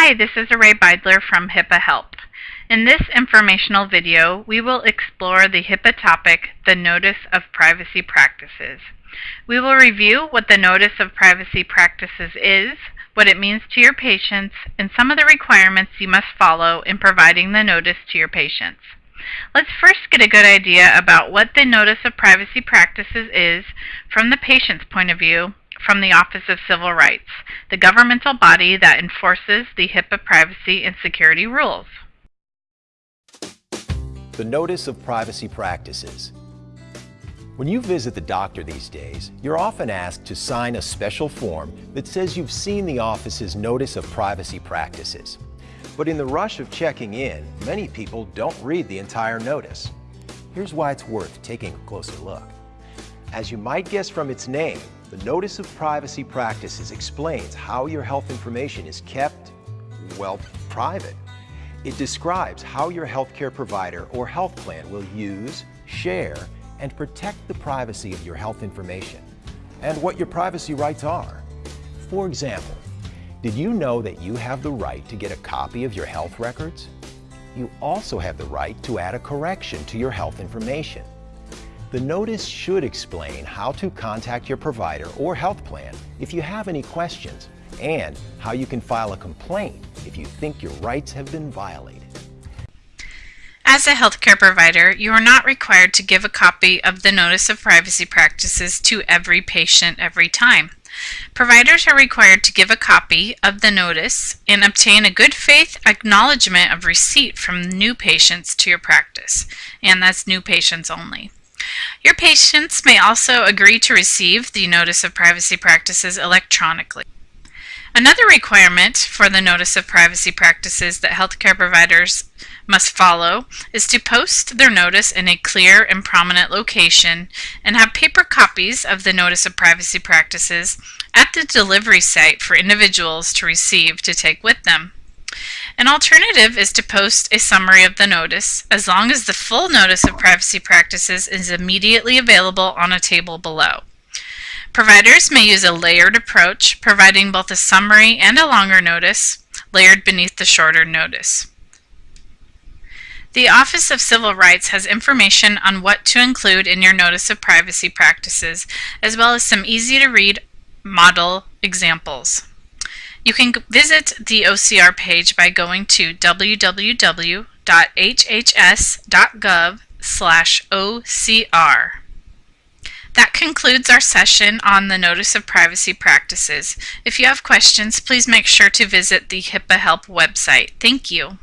Hi, this is Array Beidler from HIPAA Help. In this informational video, we will explore the HIPAA topic, the Notice of Privacy Practices. We will review what the Notice of Privacy Practices is, what it means to your patients, and some of the requirements you must follow in providing the notice to your patients. Let's first get a good idea about what the Notice of Privacy Practices is from the patient's point of view from the Office of Civil Rights, the governmental body that enforces the HIPAA privacy and security rules. The Notice of Privacy Practices. When you visit the doctor these days, you're often asked to sign a special form that says you've seen the office's Notice of Privacy Practices. But in the rush of checking in, many people don't read the entire notice. Here's why it's worth taking a closer look. As you might guess from its name, the Notice of Privacy Practices explains how your health information is kept, well, private. It describes how your healthcare provider or health plan will use, share, and protect the privacy of your health information and what your privacy rights are. For example, did you know that you have the right to get a copy of your health records? You also have the right to add a correction to your health information. The notice should explain how to contact your provider or health plan if you have any questions and how you can file a complaint if you think your rights have been violated. As a healthcare provider, you are not required to give a copy of the Notice of Privacy Practices to every patient every time. Providers are required to give a copy of the notice and obtain a good faith acknowledgement of receipt from new patients to your practice, and that's new patients only. Your patients may also agree to receive the Notice of Privacy Practices electronically. Another requirement for the Notice of Privacy Practices that healthcare providers must follow is to post their notice in a clear and prominent location and have paper copies of the Notice of Privacy Practices at the delivery site for individuals to receive to take with them. An alternative is to post a summary of the notice, as long as the full notice of privacy practices is immediately available on a table below. Providers may use a layered approach, providing both a summary and a longer notice, layered beneath the shorter notice. The Office of Civil Rights has information on what to include in your Notice of Privacy Practices, as well as some easy-to-read model examples. You can visit the OCR page by going to www.hhs.gov slash OCR. That concludes our session on the Notice of Privacy Practices. If you have questions, please make sure to visit the HIPAA Help website. Thank you.